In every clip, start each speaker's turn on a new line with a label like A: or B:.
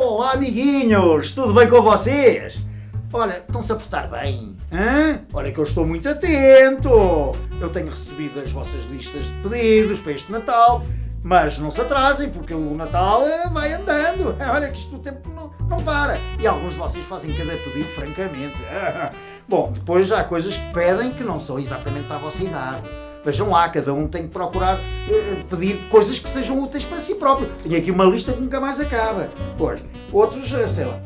A: Olá, amiguinhos! Tudo bem com vocês? Olha, estão-se a portar bem? Hã? Olha que eu estou muito atento! Eu tenho recebido as vossas listas de pedidos para este Natal, mas não se atrasem, porque o Natal eh, vai andando. Olha que isto o tempo não, não para. E alguns de vocês fazem cada pedido, francamente. Bom, depois há coisas que pedem que não são exatamente para a vossa idade. Vejam lá, cada um tem que procurar eh, pedir coisas que sejam úteis para si próprio. Tenho aqui uma lista que nunca mais acaba. Pois, outros, eh, sei lá,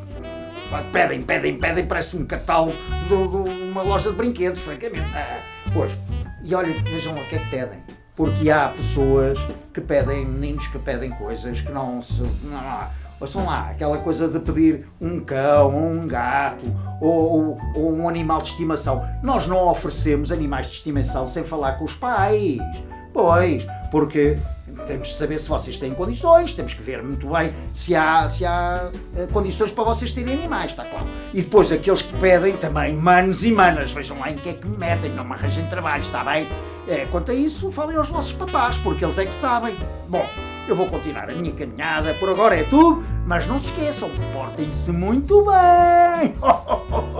A: pedem, pedem, pedem, parece um catálogo de, de uma loja de brinquedos, francamente. Ah, pois, e olha, vejam lá o que é que pedem. Porque há pessoas que pedem, meninos que pedem coisas que não se. Não, Ouçam lá, aquela coisa de pedir um cão, um gato ou, ou, ou, um animal de estimação. Nós não oferecemos animais de estimação sem falar com os pais. Pois, porque temos de saber se vocês têm condições, temos que ver muito bem se há, se há uh, condições para vocês terem animais, está claro. E depois aqueles que pedem também, manos e manas, vejam lá em que é que me metem, não me arranjem trabalho, está bem? É, quanto a isso, falem aos vossos papás, porque eles é que sabem. Bom, eu vou continuar a minha caminhada, por agora é tudo, mas não se esqueçam, portem-se muito bem!